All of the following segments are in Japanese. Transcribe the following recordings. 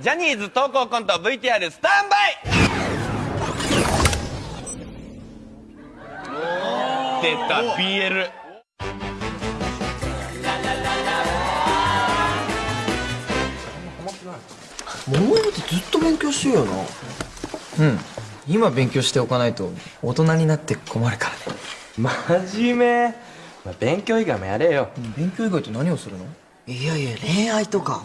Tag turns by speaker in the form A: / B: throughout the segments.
A: ジャニーズ投稿コント VTR スタンバイ!出た BL
B: 桃山ってずっと勉強してるよな。
C: うん。今勉強しておかないと大人になって困るからね。
D: 真面目、まあ、勉強以外もやれよ。
C: 勉強以外って何をするの？う
B: いやいや恋愛とか。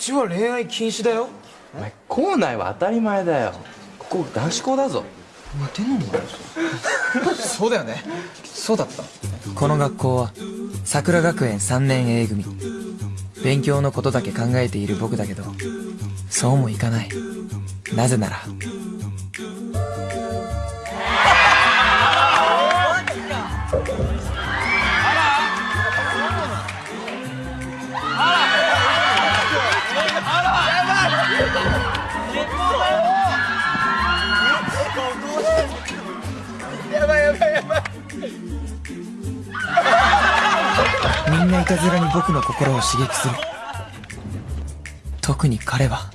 C: ちは恋愛禁止だよ。
D: お前校内は当たり前だよ。ここ男子校だぞ。
C: 似てんのそうだよね。そうだった。この学校は桜学園3年 A 組。勉強のことだけ考えている僕だけどそうもいかない。なぜなら みんないたずらに僕の心を刺激する。特に彼は。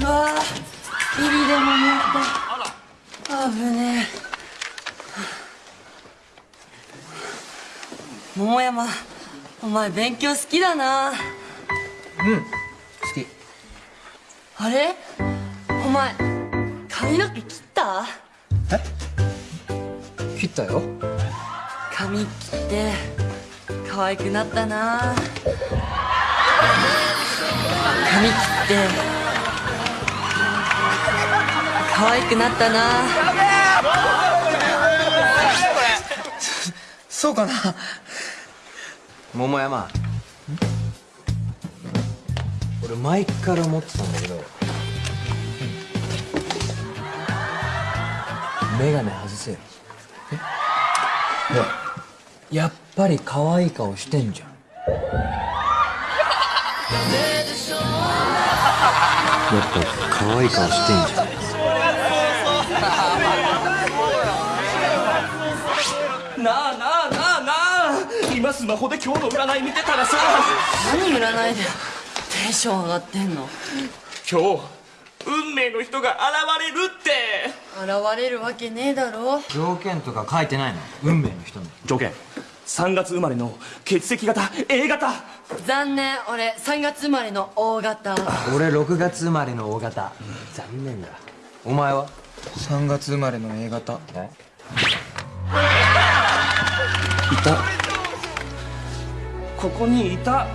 E: うわぁビリでも持った危ねえ。桃山お前勉強好きだな。
C: うん好き。
E: あれ？お前髪の毛切った？
C: 切ったよ。
E: 髪切って可愛くなったな。髪切って可愛くなったな。
C: そうかな。
B: 桃山。俺前から思ってたんだけど眼鏡外せよ。えほらやっぱり可愛い顔してんじゃん。やっぱ可愛い顔してんじゃん。
F: なあなあなあなあ。今スマホで今日の占い見てたらさ。
E: 何占いでテンション上がってんの。
F: 今日運命の人が現れるって。
E: 現れるわけねえだろ。
B: 条件とか書いてないの？運命の人の
F: 条件。3月生まれの血液型 A 型。
E: 残念。俺3月生まれの O 型。
B: 俺6月生まれの O 型。残念だ。お前は
C: ？3月生まれの A 型。
B: え？
F: いた。ここにいた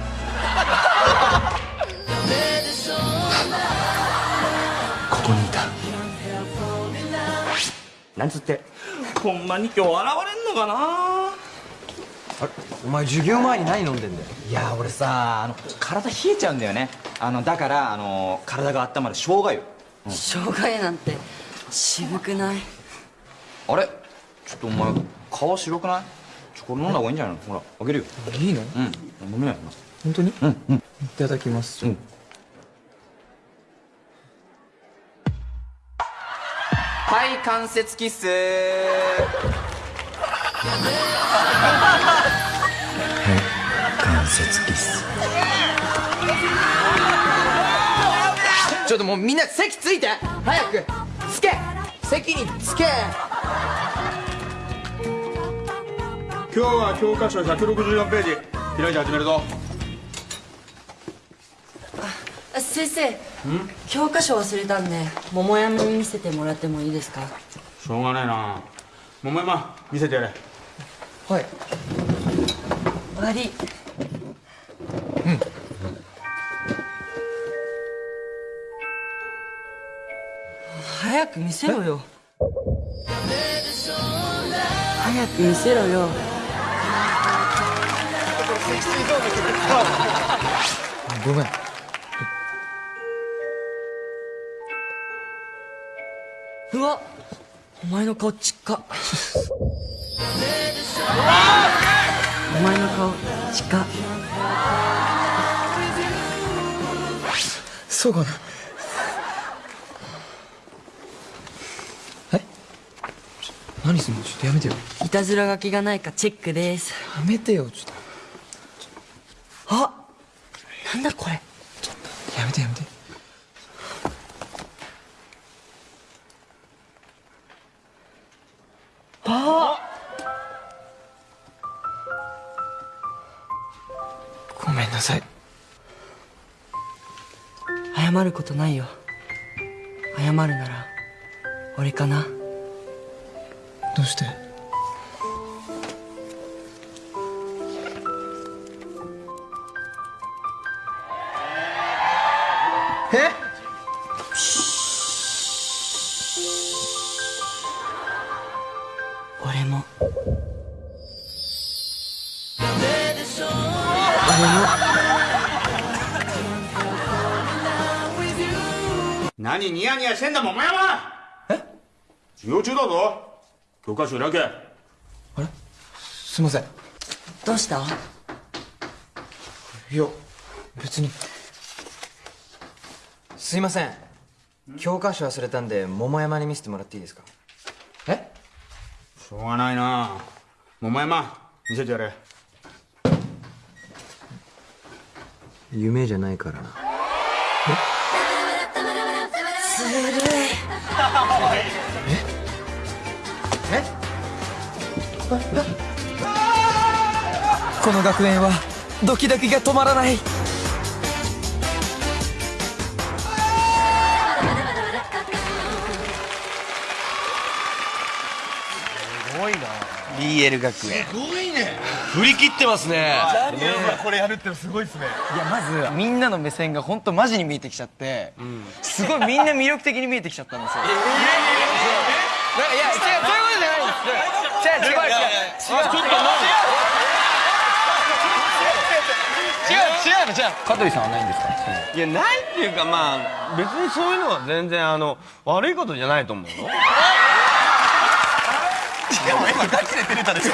F: なんつって？ほんまに今日現れんのかな？
B: あれお前授業前に何飲んでんだよ？
G: いや俺さあの体冷えちゃうんだよね。あのだからあの体が温まる生姜湯。
E: 生姜湯なんて渋くない？
G: あれ？ちょっとお前顔白くない？ちょこれ飲んだ方がいいんじゃないの？ほらあげるよ。
C: いいの？
G: うん。飲めない？よな
C: 本当に？うんうん。いただきます。
G: うんはい関節キス。
B: 関節キス。
C: ちょっともうみんな席ついて。早く。つけ。席につけ。
H: 今日は教科書164ページ開いて始めるぞ
E: 先生教科書忘れたんで桃山に見せてもらってもいいですか？
H: しょうがねえな。桃山見せてやれ。
C: はい。
E: 悪い。早く見せろよ。早く見せろよ。
C: ごめん
E: うわお前の顔ちっか。お前の顔ちっか。
C: そうかな。え？ちょ何すんの？ちょっとやめてよ。
E: いたずら書きがないかチェックです。
C: やめてよ。ちょっと。
E: あなんだこれ。
C: やめてやめてごめんなさい。
E: 謝ることないよ。謝るなら俺かな。
C: どうして？え？
E: 俺も。
H: 何ニヤニヤしてんだ桃山！え？授業中だぞ。教科書開け。あれ？
C: すいません。
E: どうした？
C: いや別に。すいません。教科書忘れたんで桃山に見せてもらっていいですか？え？
H: しょうがないな。桃山見せてやれ。
C: 夢じゃないからな。ずるいえ？え？この学園はドキドキが止まらない。
A: PL 学園。すごいね。
F: 振り切ってますね。
H: ジャニがこれやるってすご
C: いですね。いやまずみんなの目線が本当マジに見えてきちゃって、うん、すごいみんな魅力的に見えてきちゃったんですよ。えー、いや違うそういうことじゃないんです違う違う違う違う違う違う違う違ううい
A: う違う違う違う違う違うう違う違うううううも今ガチで照れたでしょ。